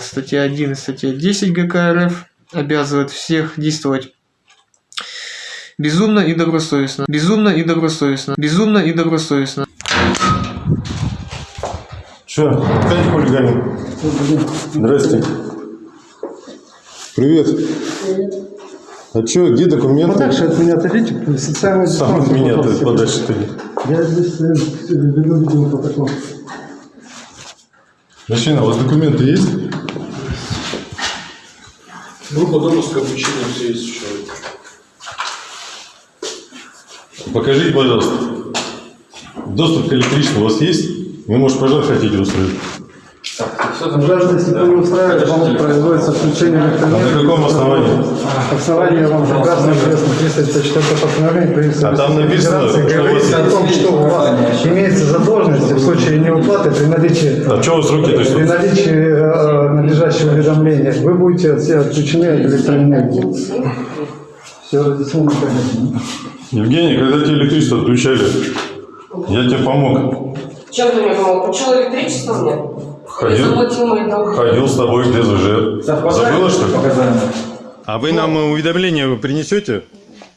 Статья 1 и статья 10 ГК РФ обязывают всех действовать безумно и добросовестно, безумно и добросовестно, безумно и добросовестно. Че, опять хулиганин? Здрасте. Привет. А че, где документы? Подальше от меня отойдите, социальная Сам от меня ты подальше ты. Я здесь э, веду видеопротокол. Мужчина, у вас документы есть? Группа донорского обучения все есть у человека. Покажите, пожалуйста. Доступ к электричеству у вас есть? Вы, может, пожар хотите устроить? Вы не устраивает, вам производится включение А на электроэнергии. каком основании? Основание вам прекрасно известно, 354 постановление правительства А там написано, говорится о том, что у вас имеется задолженность в случае неуплаты при наличии А что у вас руки? То есть, при наличии э, надлежащего уведомления вы будете все отключены от электроэнергии. Все разъяснено понятно. Евгений, когда тебе электричество отключали, я тебе помог. Чем ты мне помог? Включил электричество мне? Ходил. Ходил с тобой где ЗЖ. Забыла, что ли? А вы нам уведомление принесете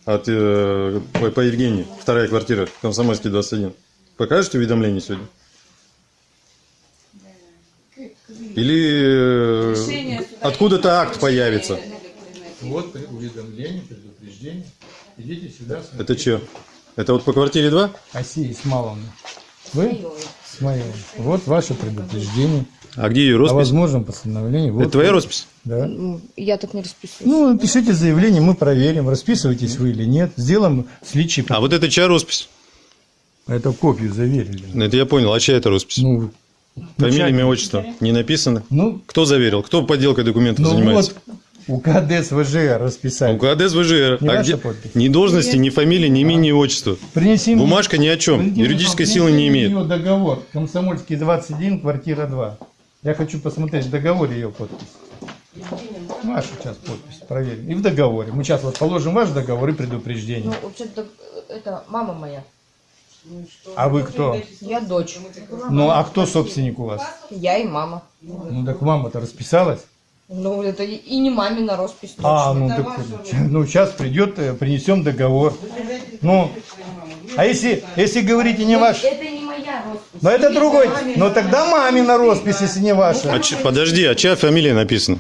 от, э, по, по Евгении, вторая квартира, Комсомольский, 21? Покажете уведомление сегодня? Или э, откуда-то акт появится? Вот уведомление, предупреждение. Идите сюда. Это что? Это вот по квартире 2? Асия Исмаловна. Вы? Смаиловна. Вот ваше предупреждение А где ее о роспись? возможном постановлении. Вот Это твоя роспись? Да. Ну, Я так не расписываюсь. Ну, пишите заявление, мы проверим, расписываетесь вы или нет. Сделаем сличий. А вот это чья роспись? Это копию заверили. Это я понял. А чья это роспись? Ну, Фамилия, имя, отчество? Не написано? ну, Кто заверил? Кто подделкой документов ну занимается? вот, УКД СВЖ расписали. УКД СВЖР. Не А где? подпись? Ни должности, ни фамилии, ни имени, ни отчества. Принеси мне- Бумажка ни о чем. Юридической силы не имеет. Ее договор. Комсомольский 21, квартира 2. Я хочу посмотреть в договоре ее подпись. Вашу сейчас подпись, проверим. И в договоре. Мы сейчас вот положим ваш договор и предупреждение. Ну, вообще-то это мама моя. А вы кто? Я дочь. Ну, а кто собственник у вас? Я и мама. Ну, так мама-то расписалась. Ну, это и и не мамина роспись. А, точно. ну, так, ну, сейчас придет, э, принесем договор. Ну, а если, если говорите не ваш, Это не моя роспись. но это другой, но тогда мамина роспись, если не ваша. А ч- подожди, а чья фамилия написана?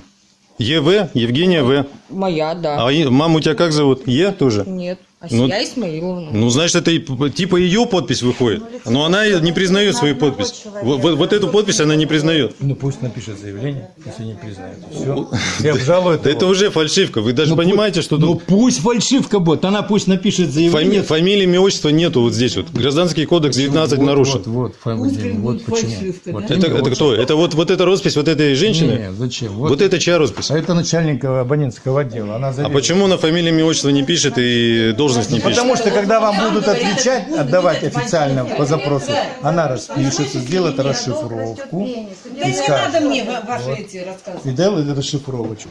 ЕВ, Евгения В. Моя, да. А маму тебя как зовут? Е тоже? Нет. А Ну, я Исмаиловна. Ну, значит, это и типа ее подпись выходит. Но она не признает свою подпись. Вот, вот- вот эту подпись она не признает. Ну, пусть напишет заявление, если не признает. Все. И обжалует Да его. это уже фальшивка. Вы даже понимаете, что Ну тут пусть фальшивка будет, она пусть напишет фами- заявление. фамилии, имя, отчества нету вот здесь вот. Гражданский кодекс 19 Вот, нарушен. Вот, вот, фамилия, вот почему. Вот Это, это кто? Это вот, вот эта роспись вот этой женщины? Не, зачем? Вот, Вот, это чья роспись? А это начальник абонентского отдела. Она А почему на фамилии, имя, отчество не пишет и должность не пишет? Потому что когда вам будут отвечать, отдавать официально по запросу, она распишется, сделает расшифровку и Да не скажет. надо мне ва- ваши эти рассказы. И делает расшифровочку.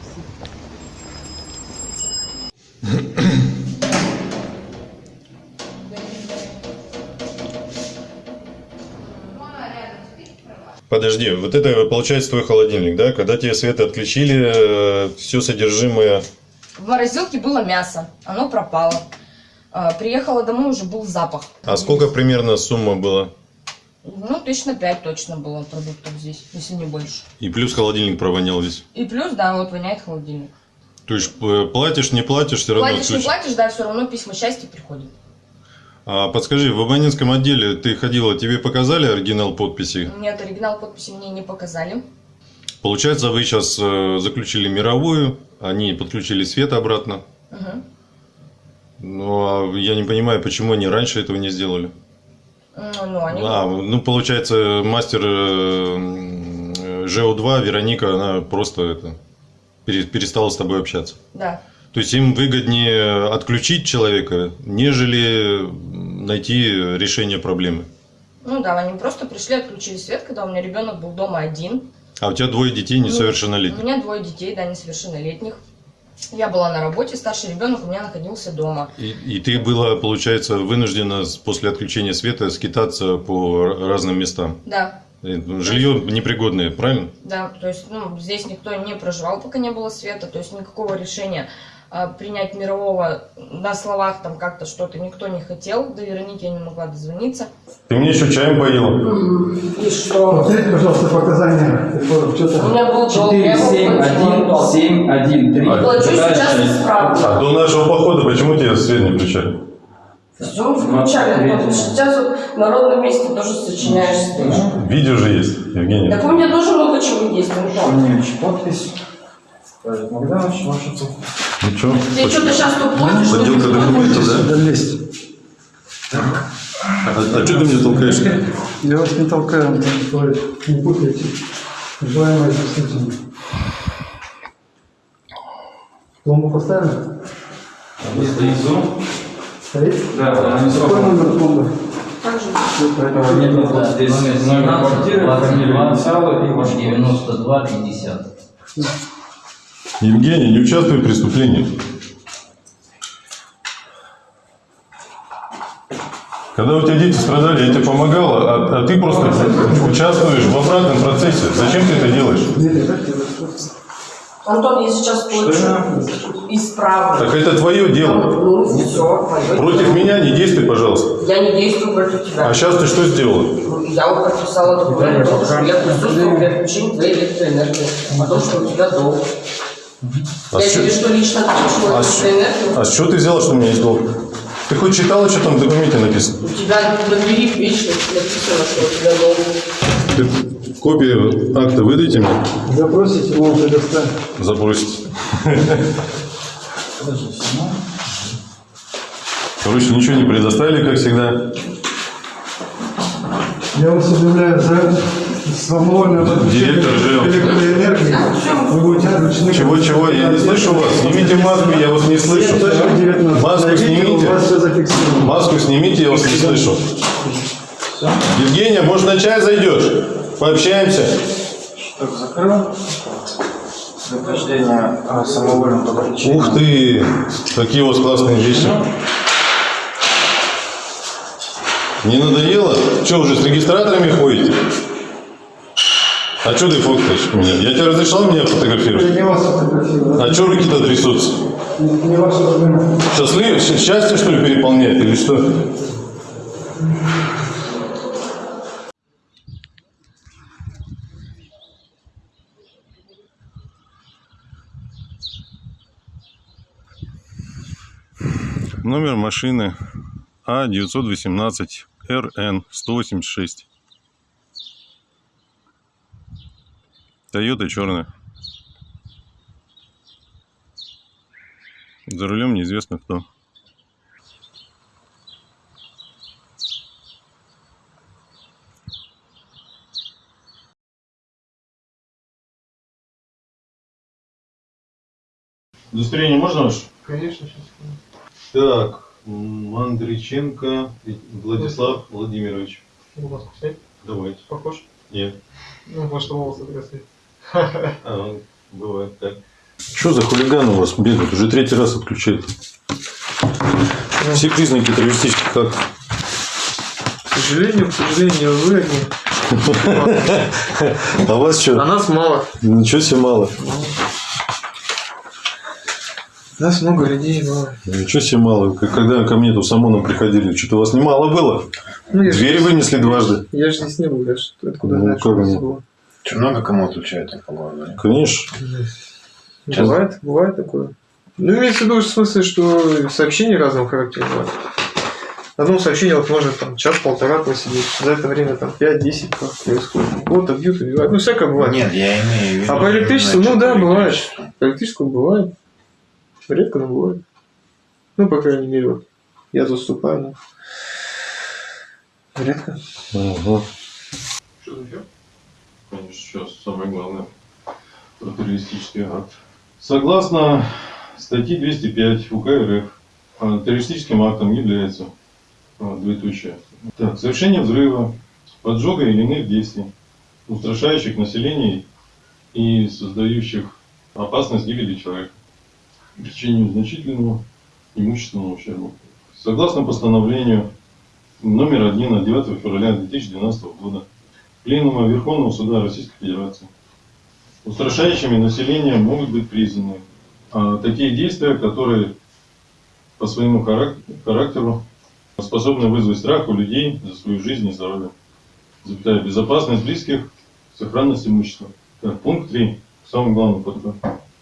Подожди, вот это получается твой холодильник, да? Когда тебе свет отключили, все содержимое. В морозилке было мясо. Оно пропало. А, Приехала домой, уже был запах. А сколько примерно сумма была? Ну, тысяч на пять точно было продуктов здесь, если не больше. И плюс холодильник провонял весь. И плюс, да, вот воняет холодильник. То есть э, платишь, не платишь, все равно Платишь, не платишь, да, все равно письма счастья приходят. А подскажи, в абонентском отделе ты ходила, тебе показали оригинал подписи? Нет, оригинал подписи мне не показали. Получается, вы сейчас заключили мировую, они подключили свет обратно. Мгм. Ну, а я не понимаю, почему они раньше этого не сделали. Ну, они... А, ну, получается, мастер э, м, э, ЖО2, Вероника, она просто это, пере- перестала с тобой общаться. Да. То есть им выгоднее отключить человека, нежели найти решение проблемы. Ну да, они просто пришли, отключили свет, когда у меня ребенок был дома один. А у тебя двое детей Ну, несовершеннолетних. У меня двое детей, да, несовершеннолетних. Я была на работе, старший ребенок у меня находился дома. И, и ты была, получается, вынуждена после отключения света скитаться по разным местам. Да. Э, Жилье непригодное, правильно? Да, то есть, ну, здесь никто не проживал, пока не было света, то есть никакого решения принять мирового на словах там как-то что-то никто не хотел, до Вероники я не могла дозвониться. Ты мне еще чаем поила. И что? Повторите, пожалуйста, показания. У меня был долг, 4, я его 7, 1, платила. 7, 1, 3. Плачу сейчас исправно. А до нашего похода почему тебе свет не включали? Все включали. Сейчас вот в народном месте тоже сочиняешь стоишь. Видео же есть, Евгений. Так у меня тоже много чего есть, Антон. Корнеевич, подпись. Богданович, ваша подпись. Ну что? Ты что-то сейчас тут платишь, что ли? Подделка документов, да? Да, лезть. А, а что ты мне толкаешь? Я вас не толкаю, Антон. Не путайте. Желаемое с действительным. Пломбу поставили? Внизу. Стоит? Да, она не Какой номер пломбы? Так же. Нет, да, здесь номер квартиры, фамилия инициалы и ваш 92 50. Евгений, не участвуй в преступлении. Когда у тебя дети страдали, я тебе помогал, а, а ты просто участвуешь в обратном процессе. Зачем ты это делаешь? Антон, я сейчас плачу. Исправно. Так это твое дело. Ну, все, Против меня не действуй, пожалуйста. Я не действую против тебя. А сейчас ты что сделала? Ну, Я вот подписала документ, я присутствую при отключении твоей электроэнергии, о том, что у тебя долг. А я тебе что, лично отключила а с- электроэнергию? А с чего ты взяла, что у меня есть долг? Ты хоть читала, что там в документе написано? У тебя на двери вечно написано, что у тебя долг. Ты копию акта выдайте мне, Запросите, мы вам предоставим. забросите. Короче, ничего не предоставили, как всегда. Я вас объявляю за самовольное подключение Директор ЖЭО. электроэнергии. Вы будете отключены. Чего-чего? Я не слышу вас. Снимите маску, я вас не слышу. Маску снимите. Маску снимите, я вас не слышу. Евгения, может на чай зайдешь? Пообщаемся. Так, закрыл. Предупреждение о самовольном подключении. Ух ты, какие у вас классные вещи. Не надоело? Что, уже с регистраторами ходите? А что ты фоткаешь меня? Я тебе разрешал меня фотографировать? не вас фотографировано. А что руки-то трясутся? Не, не ваша проблема. Счастлив... Счастье, что ли, переполняет или что? Номер машины А918 РН 186. Тойота черная. За рулем неизвестно кто. Удостоверение можно ваше? Конечно, сейчас. Так, Мандриченко Владислав Владимирович. Маску снять. Давайте. Похож? Нет. Ну, может, волосы отрастут. А, бывает так. Что за хулиган у вас бегает? Уже третий раз отключает. Все признаки террористических актов. К сожалению, к сожалению, вы одни. А вас А что? нас мало. Ничего себе мало. Нас много людей мало. Ничего себе мало. Когда ко мне тут с ОМОНом приходили, что-то у вас немало было. Ну, Двери вынесли дважды. Я же здесь не был, я ж откуда Ну, знаю, что нет? было. Много кому алкоголь, да? Конечно. Бывает, бывает такое. Ну, имеется в виду в смысле, что сообщения разного характера бывают. В одном сообщении вот может там час-полтора просидеть. За это время там 5-10 как происходит. Вот бьют, убивают. Ну, всякое бывает. Нет, я имею в виду... А по электричеству, ну да, бывает. электричеству. По электрическому бывает. Редко, но бывает. Ну, по крайней мере, вот я заступаю, но редко. Ага. Что за эфир? Конечно, сейчас самое главное. Про террористический акт. Согласно статье 205 УК РФ, а, террористическим актом является а, двоеточие. Так, совершение взрыва, поджога или иных действий, устрашающих население и создающих опасность гибели человека, причинению значительного имущественного ущерба. Согласно постановлению номер один от 9 февраля 2012 года Пленума Верховного Суда Российской Федерации. Устрашающими население могут быть признаны а, такие действия, которые по своему харак- характеру способны вызвать страх у людей за свою жизнь и здоровье. Запятая, безопасность близких, сохранность имущества. Пункт 3. Самый главный пункт.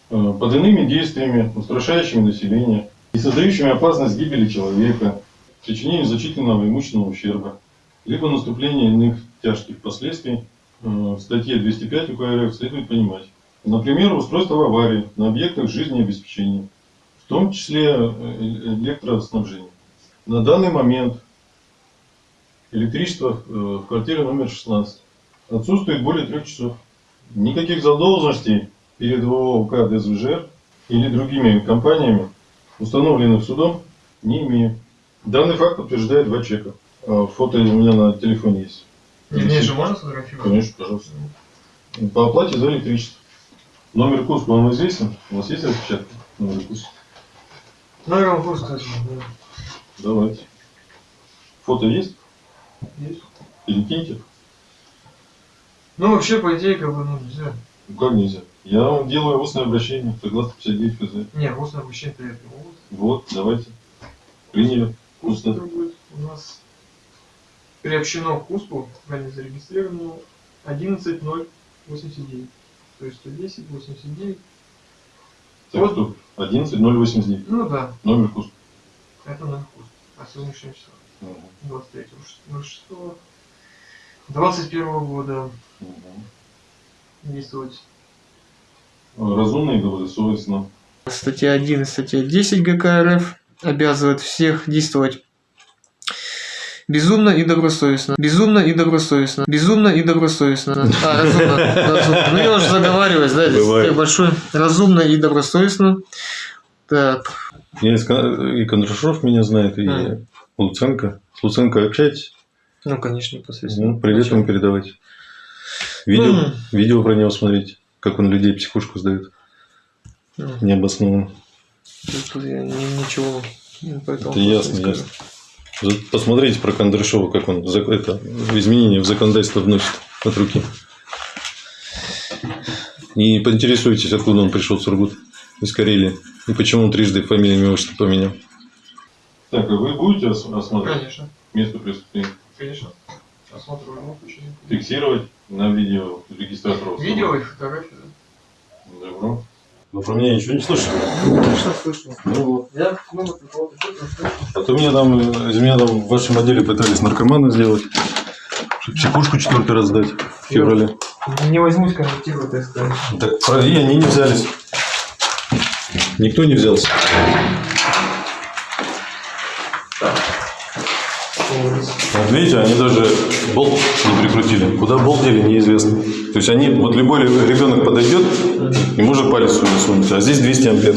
Э, Под иными действиями, устрашающими население и создающими опасность гибели человека, причинению значительного имущественного ущерба, либо наступления иных тяжких последствий э, в статье 205 УК РФ следует понимать. Например, устройство в аварии на объектах жизнеобеспечения, в том числе э, электроснабжения. На данный момент электричество в квартире номер 16 отсутствует более трех часов. Никаких задолженностей перед ООО УК ДСВЖР или другими компаниями, установленных судом, не имею. Данный факт подтверждает два чека. А, Фото у меня на телефоне есть. Мне же можно сфотографировать? Конечно, пожалуйста. По оплате за электричество. Номер курса вам известен? У вас есть распечатка? Номер курса? Номер курс, кстати. да. Давайте. Фото есть? Есть. Перекиньте. Ну, вообще, по идее, как бы, ну, нельзя. Ну как нельзя? Я вам делаю устное обращение, согласно 59 ФЗ. Не, устное обучение это вот. Вот, давайте. Приняли. Устно. будет у нас приобщено к Куспу, ранее зарегистрировано 11.089. То есть 110, 89. Так Вот. что 11.089. Ну да, Номер курса. это номер Куспа. А сегодняшнее число. Мгм. 23.06. 21 года Мгм. действовать. Разумно и добросовестно. Статья 1 и статья 10 ГК РФ обязывают всех действовать безумно и добросовестно. Безумно и добросовестно. Безумно и добросовестно. А, разумно. разумно. Ну, я уже заговариваюсь, да, здесь Бывает. большой. Разумно и добросовестно. Так, Я из Кон- и Кондрашов меня знает, и Мгм. Луценко. С Луценко общаетесь? ну, конечно, непосредственно. Ну, привет ему передавайте. Видео, М. видео про него смотрите, как он людей психушку сдает. Ну, Необоснованно. Тут я ни- ничего ну, по этому Это ясно, скажу. ясно. Посмотрите про Кондрашова, как он это, изменения в законодательство вносит от руки. И поинтересуйтесь, откуда он пришел в Сургут, из Карелии. И почему он трижды фамилию имя отчество поменял. Так, а вы будете ос- осматривать Конечно, место преступления? конечно. Случае. Фиксировать на видео регистратора? Видео и фотографии. да. Добро. Вы про меня ничего не слышали? Конечно, слышал. Ну вот. Я фото слышал. А то меня там, из меня там в вашем отделе пытались наркомана сделать. чтобы Психушку четвертый раз сдать в феврале. Не возьмусь комментировать, так сказать. Так про- и они не взялись. Никто не взялся. Видите, они даже болт не прикрутили. Куда болт дели, неизвестно. То есть они, вот любой ребенок подойдет и может палец сюда сунуть, а здесь 200 ампер.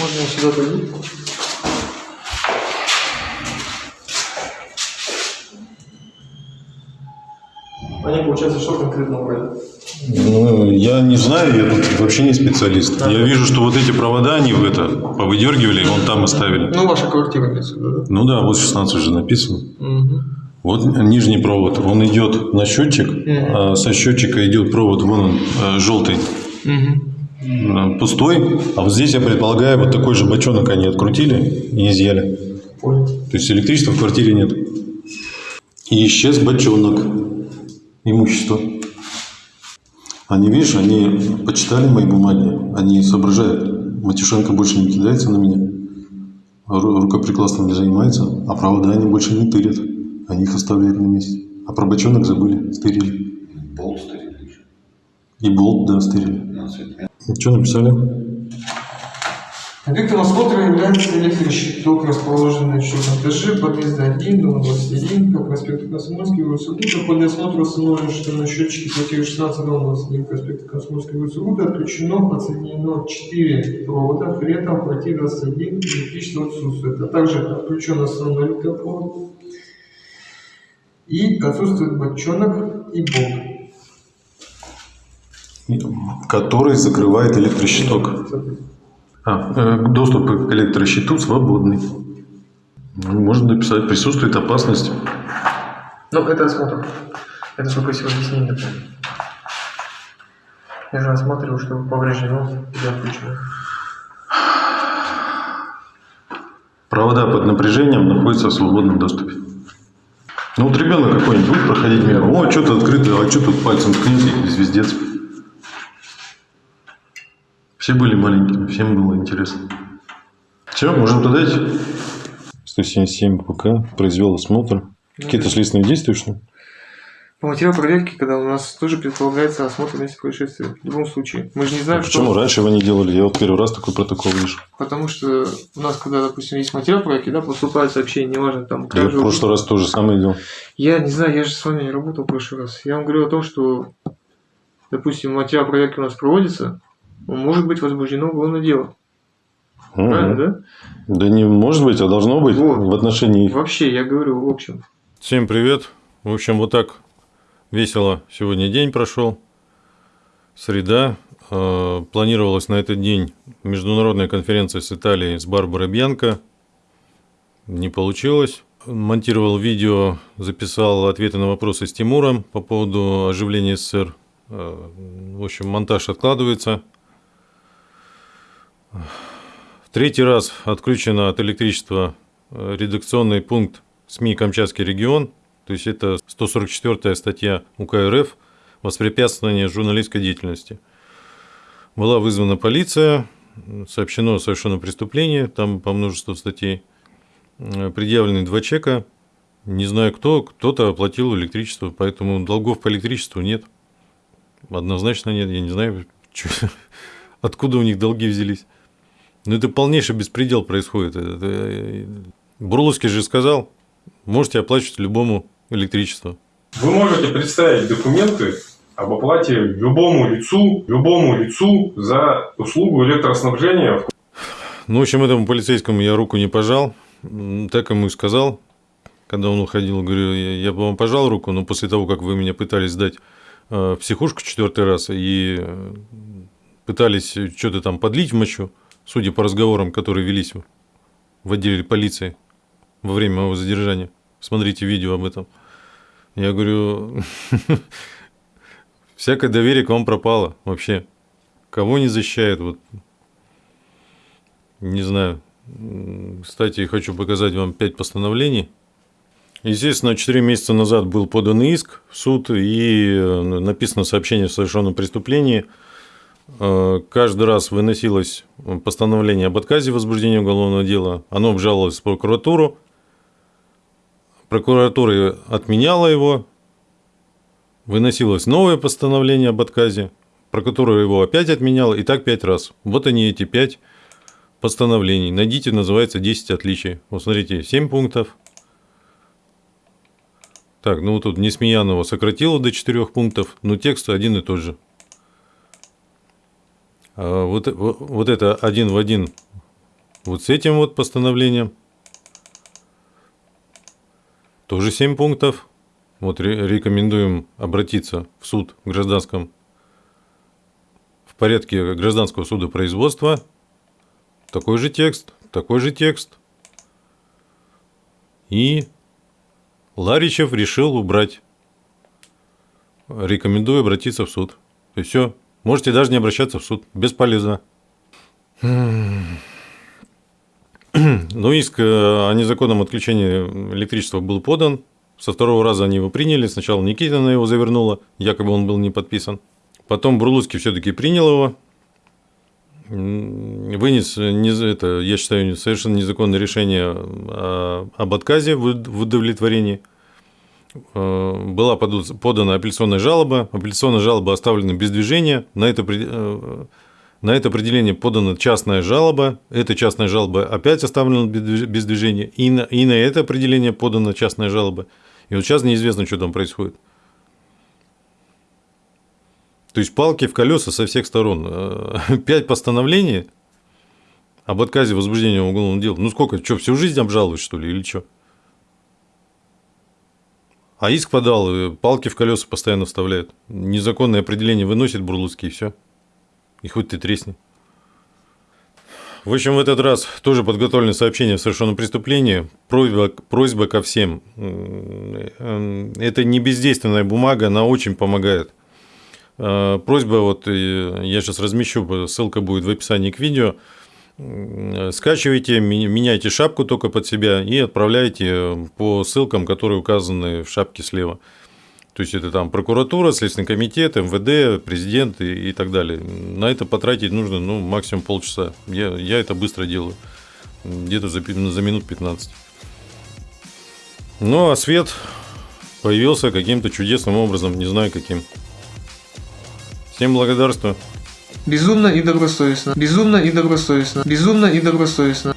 Можно сюда пойти? Они, получается, что конкретно убрали? Ну, я не знаю, я тут вообще не специалист. Я вижу, что вот эти провода они в это повыдергивали, и вон там оставили. Ну, ваша квартира имеется да? Ну да, вот 16 уже написано. Угу. Вот нижний провод, он идет на счетчик, а со счетчика идет провод, вон он, э, желтый, Угу. пустой. А вот здесь, я предполагаю, вот такой же бочонок они открутили и изъяли. Понял. То есть электричества в квартире нет. И исчез бочонок имущества. Они, видишь, они почитали мои бумаги, они соображают. Матюшенко больше не кидается на меня, ру- рукоприкладством не занимается, а провода они больше не тырят. Они их оставляют на месте. А про бочонок забыли, стырили. Болт стоит еще. И болт, да, стырили. Что написали? Объектом осмотра является электрощиток, расположенный четвертом этаже подъезда 1, дом 21, по проспекту Комсомольский, улица Гута. В ходе осмотра установлено, что на счетчике квартиры 16, дом 21, проспекта Комсомольский, улица Гута отключено, подсоединено 4 провода, при этом в квартире 21 электричество отсутствует, а также отключен основной электропровод и отсутствует бочонок и болт. Который закрывает электрощиток. А, э, доступ к электрощиту свободный. Можно написать, присутствует опасность. Ну, это осмотр. Это только сегодня с ним напомню. Я же осматривал, чтобы повреждено или отключено. Провода под напряжением находятся в свободном доступе. Ну вот ребенок какой-нибудь будет проходить мимо, о, что-то открыто, а что тут пальцем ткните, звездец. Все были маленькими, всем было интересно. Все, можем туда идти? 177 ПК произвел осмотр. Какие-то следственные действия, что ли? По материалу проверки, когда у нас тоже предполагается осмотр места происшествия. В любом случае. Мы же не знаем, А Почему что... раньше вы не делали? Я вот первый раз такой протокол вижу. Потому что у нас, когда, допустим, есть материал проверки, да, поступает сообщение, неважно, там... Я в прошлый раз тоже самое делал. Я не знаю, я же с вами не работал в прошлый раз. Я вам говорю о том, что, допустим, материал проверки у нас проводится, может быть возбуждено уголовное дело. Правильно, да? Да не может быть, а должно быть Вот. в отношении их. Вообще, я говорю в общем. Всем привет. В общем, вот так весело сегодня день прошел. Среда. Э, Планировалась на этот день международная конференция с Италией с Барбарой Бьянко. Не получилось. Монтировал видео, записал ответы на вопросы с Тимуром по поводу оживления СССР. Э, В общем, монтаж откладывается. В третий раз отключено от электричества э, редакционный пункт СМИ «Камчатский регион». То есть это 144 статья УК РФ «Воспрепятствование журналистской деятельности». Была вызвана полиция, сообщено о совершенном преступлении, там по множеству статей. Э, Предъявлены два чека. Не знаю кто, кто-то оплатил электричество, поэтому долгов по электричеству нет. Однозначно нет, я не знаю, откуда у них долги взялись. Ну, это полнейший беспредел происходит. Это- это- Бурловский же сказал, можете оплачивать любому электричество. Вы можете представить документы об оплате любому лицу, любому лицу за услугу электроснабжения Ну, в общем, этому полицейскому я руку не пожал. Так ему и сказал, когда он уходил. Говорю, я, я бы вам пожал руку, но после того, как вы меня пытались сдать э, в психушку четвертый раз и э, пытались что-то там подлить в мочу, судя по разговорам, которые велись в- отделе полиции во время моего задержания. Смотрите видео об этом. Я говорю, всякое доверие к вам пропало вообще. Кого не защищает, вот не знаю. Кстати, хочу показать вам пять постановлений. Естественно, 4 месяца назад был подан иск в суд и э, написано сообщение о совершенном преступлении. Э, Каждый раз выносилось постановление об отказе в возбуждении уголовного дела. Оно обжаловалось в прокуратуру. Прокуратура отменяла его. Выносилось новое постановление об отказе. Прокуратура его опять отменяла. И так пять раз. Вот они эти пять постановлений. Найдите, называется 10 отличий. Вот смотрите, 7 пунктов. Так, ну тут Несмеянова сократила до 4 пунктов, но текст один и тот же. А вот, вот, вот это один в один вот с этим вот постановлением. Тоже 7 пунктов. Вот ре- рекомендуем обратиться в суд в гражданском в порядке гражданского суда производства. Такой же текст, такой же текст. И Ларичев решил убрать. Рекомендую обратиться в суд. И все. Можете даже не обращаться в суд. Бесполезно. Но иск э, о незаконном отключении электричества был подан. Со второго раза они его приняли. Сначала Никитина его завернула, якобы он был не подписан. Потом Бурлуцкий все-таки принял его. Вынес, это, я считаю, совершенно незаконное решение о- об отказе в удовлетворении. Э, Была подана апелляционная жалоба. Апелляционная жалоба оставлена без движения. На это, э, на это определение подана частная жалоба. Эта частная жалоба опять оставлена без движ- без движения. И на, и на это определение подана частная жалоба. И вот сейчас неизвестно, что там происходит. То есть палки в колеса со всех сторон. Э, Пять постановлений об отказе возбуждения уголовного дела. Ну сколько? Что, всю жизнь обжалуешь, что ли, или что? А иск подал, э, палки в колеса постоянно вставляют. Незаконное определение выносит Бурлуцкий, и все. И хоть ты тресни. В общем, в этот раз тоже подготовлено сообщение о совершенном преступлении. Просьба, просьба ко всем. М, Это не бездейственная бумага, она очень помогает. Э, Просьба, вот э, я сейчас размещу, ссылка будет в описании к видео. М, Скачивайте, меняйте шапку только под себя и отправляйте по ссылкам, которые указаны в шапке слева. То есть это там прокуратура, Следственный комитет, МВД, президент и, и так далее. На это потратить нужно ну, максимум полчаса. Я, я это быстро делаю. Где-то за, за минут 15. Ну а свет появился каким-то чудесным образом, не знаю каким. Всем благодарствую. Безумно и добросовестно. Безумно и добросовестно. Безумно и добросовестно.